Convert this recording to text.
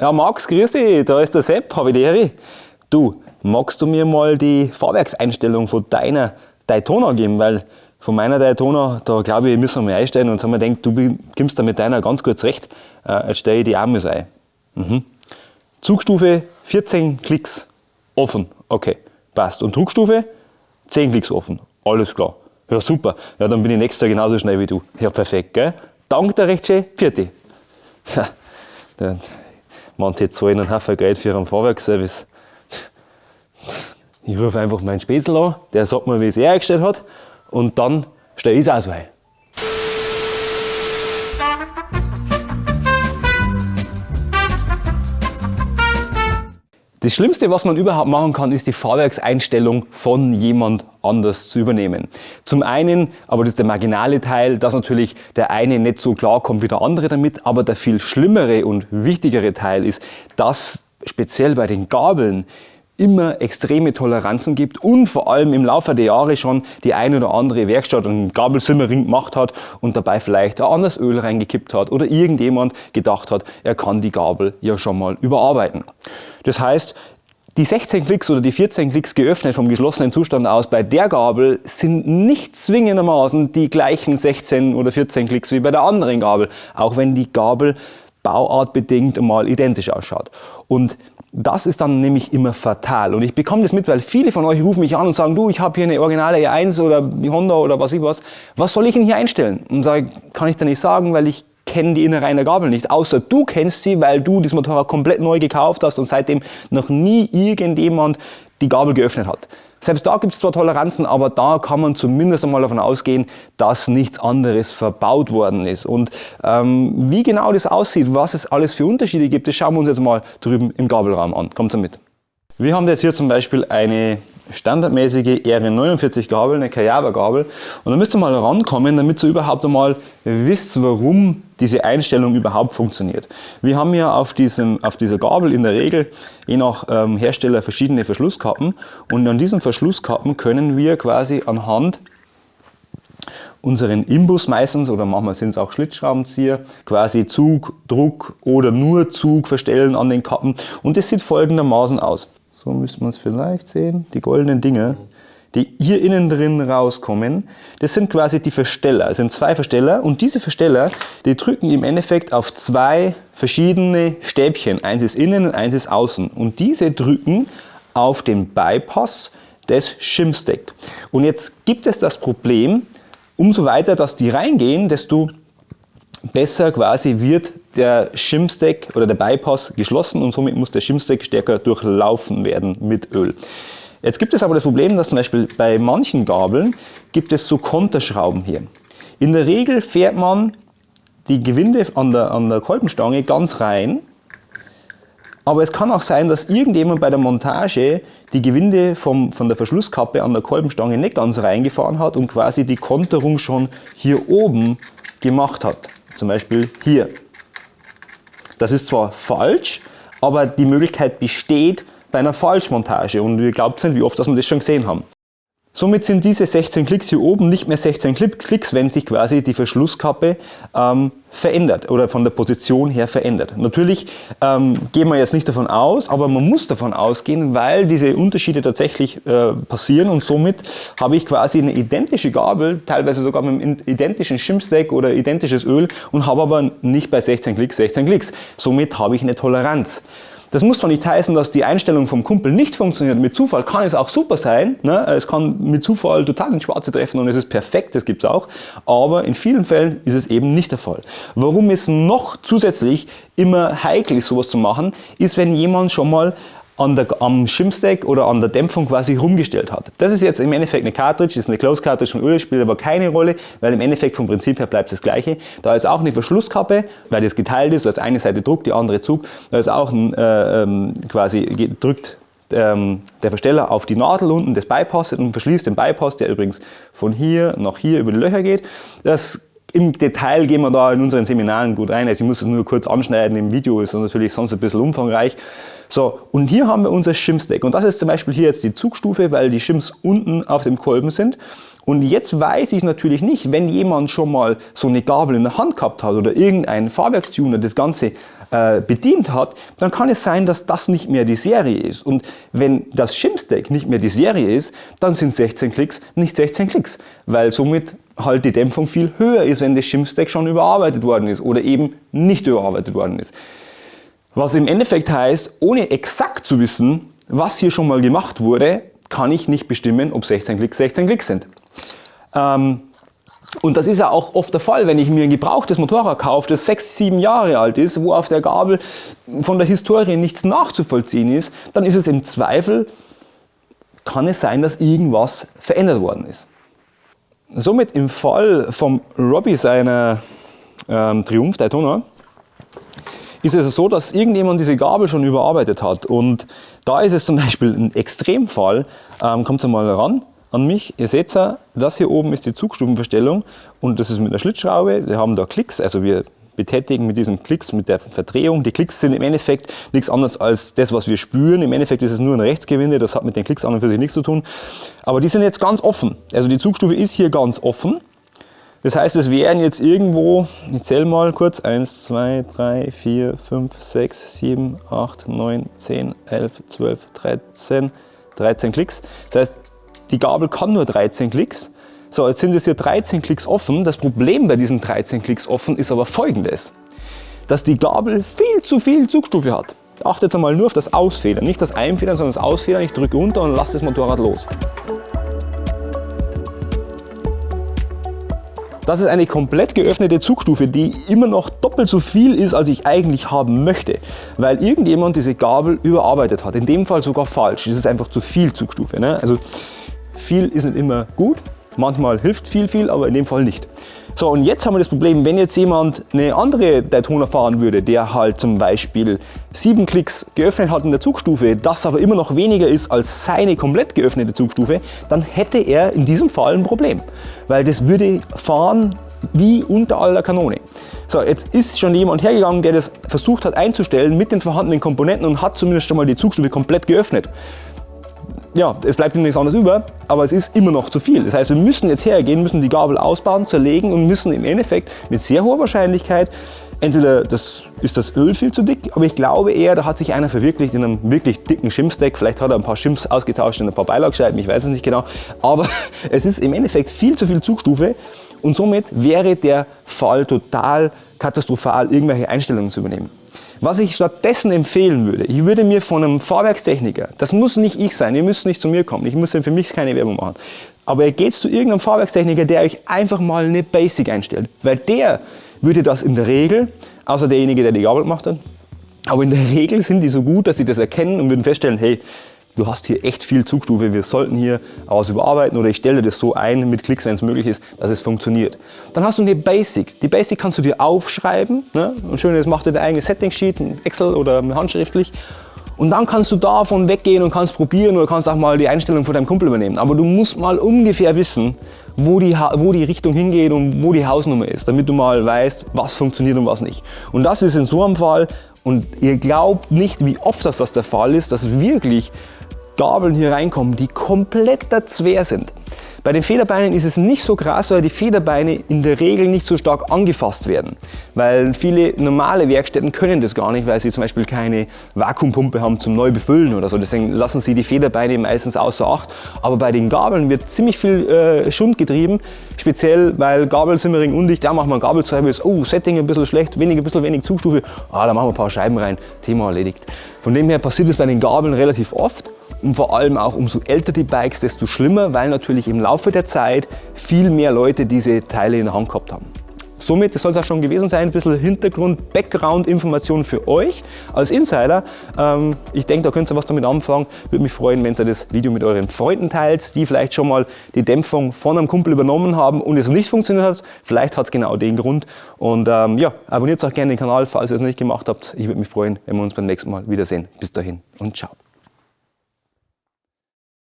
Ja, Max, grüß dich, da ist der Sepp, habe ich die Ehre. Du, magst du mir mal die Fahrwerkseinstellung von deiner Daytona geben? Weil von meiner Daytona, da glaube ich, müssen wir mal einstellen und haben wir gedacht, du kommst da mit deiner ganz gut zurecht. Äh, jetzt stelle ich die auch mal ein. Mhm. Zugstufe 14 Klicks offen. Okay, passt. Und Druckstufe 10 Klicks offen. Alles klar. Ja, super. Ja, dann bin ich nächstes Jahr genauso schnell wie du. Ja, perfekt, gell? Dank der recht schön. Vierte. Manche zahlen einen Haufen Geld für einen Fahrwerksservice. Ich rufe einfach meinen Spätzl an, der sagt mir, wie es er eingestellt hat und dann stelle ich es auch so ein. Das Schlimmste, was man überhaupt machen kann, ist die Fahrwerkseinstellung von jemand anders zu übernehmen. Zum einen, aber das ist der marginale Teil, dass natürlich der eine nicht so klar kommt wie der andere damit, aber der viel schlimmere und wichtigere Teil ist, dass speziell bei den Gabeln immer extreme Toleranzen gibt und vor allem im Laufe der Jahre schon die ein oder andere Werkstatt einen Gabelsimmering gemacht hat und dabei vielleicht ein anderes Öl reingekippt hat oder irgendjemand gedacht hat, er kann die Gabel ja schon mal überarbeiten. Das heißt, die 16 Klicks oder die 14 Klicks geöffnet vom geschlossenen Zustand aus bei der Gabel sind nicht zwingendermaßen die gleichen 16 oder 14 Klicks wie bei der anderen Gabel, auch wenn die Gabel bauartbedingt mal identisch ausschaut. Und das ist dann nämlich immer fatal. Und ich bekomme das mit, weil viele von euch rufen mich an und sagen, du, ich habe hier eine originale E1 oder Honda oder was ich was. Was soll ich denn hier einstellen? Und sage, kann ich dir nicht sagen, weil ich kenne die Innereien der Gabel nicht. Außer du kennst sie, weil du das Motorrad komplett neu gekauft hast und seitdem noch nie irgendjemand die Gabel geöffnet hat. Selbst da gibt es zwar Toleranzen, aber da kann man zumindest einmal davon ausgehen, dass nichts anderes verbaut worden ist. Und ähm, wie genau das aussieht, was es alles für Unterschiede gibt, das schauen wir uns jetzt mal drüben im Gabelraum an. Kommt mit. Wir haben jetzt hier zum Beispiel eine standardmäßige RN49 Gabel, eine Kayaba Gabel. Und da müsst ihr mal rankommen, damit ihr überhaupt einmal wisst, warum diese Einstellung überhaupt funktioniert. Wir haben ja auf, diesem, auf dieser Gabel in der Regel je nach ähm, Hersteller verschiedene Verschlusskappen und an diesen Verschlusskappen können wir quasi anhand unseren Imbus meistens oder manchmal sind es auch Schlitzschraubenzieher, quasi Zug, Druck oder nur Zug verstellen an den Kappen und das sieht folgendermaßen aus. So müsste man es vielleicht sehen, die goldenen Dinge die hier innen drin rauskommen, das sind quasi die Versteller. Es sind zwei Versteller und diese Versteller, die drücken im Endeffekt auf zwei verschiedene Stäbchen. Eins ist innen und eins ist außen. Und diese drücken auf den Bypass des Shimstack. Und jetzt gibt es das Problem, umso weiter, dass die reingehen, desto besser quasi wird der Shimstack oder der Bypass geschlossen und somit muss der Shimstack stärker durchlaufen werden mit Öl. Jetzt gibt es aber das Problem, dass zum Beispiel bei manchen Gabeln gibt es so Konterschrauben hier. In der Regel fährt man die Gewinde an der, an der Kolbenstange ganz rein, aber es kann auch sein, dass irgendjemand bei der Montage die Gewinde vom, von der Verschlusskappe an der Kolbenstange nicht ganz reingefahren hat und quasi die Konterung schon hier oben gemacht hat. Zum Beispiel hier. Das ist zwar falsch, aber die Möglichkeit besteht, bei einer Falschmontage und wir glaubt sind, wie oft dass wir das schon gesehen haben. Somit sind diese 16 Klicks hier oben nicht mehr 16 Klicks, wenn sich quasi die Verschlusskappe ähm, verändert oder von der Position her verändert. Natürlich ähm, gehen wir jetzt nicht davon aus, aber man muss davon ausgehen, weil diese Unterschiede tatsächlich äh, passieren und somit habe ich quasi eine identische Gabel, teilweise sogar mit einem identischen Shimstack oder identisches Öl und habe aber nicht bei 16 Klicks 16 Klicks. Somit habe ich eine Toleranz. Das muss zwar nicht heißen, dass die Einstellung vom Kumpel nicht funktioniert. Mit Zufall kann es auch super sein. Ne? Es kann mit Zufall total ins Schwarze treffen und es ist perfekt, das gibt es auch. Aber in vielen Fällen ist es eben nicht der Fall. Warum es noch zusätzlich immer heikel ist, sowas zu machen, ist, wenn jemand schon mal an der, am Shimstack oder an der Dämpfung quasi rumgestellt hat. Das ist jetzt im Endeffekt eine Cartridge, ist eine Close Cartridge von Öl, spielt aber keine Rolle, weil im Endeffekt vom Prinzip her bleibt das gleiche. Da ist auch eine Verschlusskappe, weil das geteilt ist, also eine Seite druckt, die andere Zug. Da ist auch ein, äh, ähm, quasi drückt ähm, der Versteller auf die Nadel unten des Bypasses und verschließt den Bypass, der übrigens von hier nach hier über die Löcher geht. Das im Detail gehen wir da in unseren Seminaren gut rein. Also ich muss es nur kurz anschneiden im Video, ist natürlich sonst ein bisschen umfangreich. So, und hier haben wir unser Shim-Stack. Und das ist zum Beispiel hier jetzt die Zugstufe, weil die Shims unten auf dem Kolben sind. Und jetzt weiß ich natürlich nicht, wenn jemand schon mal so eine Gabel in der Hand gehabt hat oder irgendein Fahrwerkstuner das Ganze äh, bedient hat, dann kann es sein, dass das nicht mehr die Serie ist. Und wenn das Shim-Stack nicht mehr die Serie ist, dann sind 16 Klicks nicht 16 Klicks, weil somit halt die Dämpfung viel höher ist, wenn das Shim-Stack schon überarbeitet worden ist oder eben nicht überarbeitet worden ist. Was im Endeffekt heißt, ohne exakt zu wissen, was hier schon mal gemacht wurde, kann ich nicht bestimmen, ob 16 Klicks 16 Klicks sind. Ähm, und das ist ja auch oft der Fall, wenn ich mir ein gebrauchtes Motorrad kaufe, das sechs, sieben Jahre alt ist, wo auf der Gabel von der Historie nichts nachzuvollziehen ist, dann ist es im Zweifel, kann es sein, dass irgendwas verändert worden ist. Somit im Fall von Robbie seiner ähm, Triumph Daytona ist es so, dass irgendjemand diese Gabel schon überarbeitet hat und da ist es zum Beispiel ein Extremfall, ähm, kommt mal ran, an mich. Ihr seht ja, das hier oben ist die Zugstufenverstellung und das ist mit einer Schlitzschraube. Wir haben da Klicks, also wir betätigen mit diesen Klicks, mit der Verdrehung. Die Klicks sind im Endeffekt nichts anderes als das, was wir spüren. Im Endeffekt ist es nur ein Rechtsgewinde, das hat mit den Klicks an und für sich nichts zu tun. Aber die sind jetzt ganz offen. Also die Zugstufe ist hier ganz offen. Das heißt, es wären jetzt irgendwo, ich zähle mal kurz, 1, 2, 3, 4, 5, 6, 7, 8, 9, 10, 11, 12, 13, 13 Klicks. Das heißt, die Gabel kann nur 13 Klicks. So, jetzt sind es hier 13 Klicks offen. Das Problem bei diesen 13 Klicks offen ist aber folgendes, dass die Gabel viel zu viel Zugstufe hat. Achtet einmal nur auf das Ausfedern, nicht das Einfedern, sondern das Ausfedern. Ich drücke runter und lasse das Motorrad los. Das ist eine komplett geöffnete Zugstufe, die immer noch doppelt so viel ist, als ich eigentlich haben möchte, weil irgendjemand diese Gabel überarbeitet hat. In dem Fall sogar falsch. Das ist einfach zu viel Zugstufe. Ne? Also viel ist nicht immer gut, manchmal hilft viel, viel, aber in dem Fall nicht. So, und jetzt haben wir das Problem, wenn jetzt jemand eine andere Daytona fahren würde, der halt zum Beispiel sieben Klicks geöffnet hat in der Zugstufe, das aber immer noch weniger ist als seine komplett geöffnete Zugstufe, dann hätte er in diesem Fall ein Problem. Weil das würde fahren wie unter aller Kanone. So, jetzt ist schon jemand hergegangen, der das versucht hat einzustellen mit den vorhandenen Komponenten und hat zumindest schon mal die Zugstufe komplett geöffnet ja, es bleibt nichts anderes über, aber es ist immer noch zu viel. Das heißt, wir müssen jetzt hergehen, müssen die Gabel ausbauen, zerlegen und müssen im Endeffekt mit sehr hoher Wahrscheinlichkeit, entweder das ist das Öl viel zu dick, aber ich glaube eher, da hat sich einer verwirklicht in einem wirklich dicken Shimstack. Vielleicht hat er ein paar Shims ausgetauscht in ein paar Beilagscheiben, ich weiß es nicht genau. Aber es ist im Endeffekt viel zu viel Zugstufe und somit wäre der Fall total katastrophal, irgendwelche Einstellungen zu übernehmen. Was ich stattdessen empfehlen würde, ich würde mir von einem Fahrwerkstechniker, das muss nicht ich sein, ihr müsst nicht zu mir kommen, ich muss für mich keine Werbung machen, aber ihr geht zu irgendeinem Fahrwerkstechniker, der euch einfach mal eine Basic einstellt, weil der würde das in der Regel, außer derjenige, der die Gabel gemacht hat, aber in der Regel sind die so gut, dass sie das erkennen und würden feststellen, hey, du hast hier echt viel Zugstufe, wir sollten hier was überarbeiten oder ich stelle das so ein mit Klicks, wenn es möglich ist, dass es funktioniert. Dann hast du eine Basic. Die Basic kannst du dir aufschreiben. Ne? Und schön, das macht dir dein eigenes Setting-Sheet, Excel oder handschriftlich. Und dann kannst du davon weggehen und kannst probieren oder kannst auch mal die Einstellung von deinem Kumpel übernehmen. Aber du musst mal ungefähr wissen, wo die, wo die Richtung hingeht und wo die Hausnummer ist, damit du mal weißt, was funktioniert und was nicht. Und das ist in so einem Fall, und ihr glaubt nicht, wie oft das, das der Fall ist, dass wirklich Gabeln hier reinkommen, die komplett Zwer sind. Bei den Federbeinen ist es nicht so krass, weil die Federbeine in der Regel nicht so stark angefasst werden. Weil viele normale Werkstätten können das gar nicht, weil sie zum Beispiel keine Vakuumpumpe haben zum Neubefüllen oder so. Deswegen lassen sie die Federbeine meistens außer Acht. Aber bei den Gabeln wird ziemlich viel äh, Schund getrieben, speziell weil Gabelsimmering undicht, da machen wir Gabelservice, oh Setting ein bisschen schlecht, wenig, ein bisschen wenig Zugstufe, ah, da machen wir ein paar Scheiben rein, Thema erledigt. Von dem her passiert es bei den Gabeln relativ oft und vor allem auch umso älter die Bikes, desto schlimmer, weil natürlich im Laufe der Zeit viel mehr Leute diese Teile in der Hand gehabt haben. Somit, das soll es auch schon gewesen sein, ein bisschen Hintergrund, Background-Information für euch als Insider. Ähm, ich denke, da könnt ihr was damit anfangen. Würde mich freuen, wenn ihr das Video mit euren Freunden teilt, die vielleicht schon mal die Dämpfung von einem Kumpel übernommen haben und es nicht funktioniert hat. Vielleicht hat es genau den Grund. Und ähm, ja, abonniert auch gerne den Kanal, falls ihr es nicht gemacht habt. Ich würde mich freuen, wenn wir uns beim nächsten Mal wiedersehen. Bis dahin und ciao.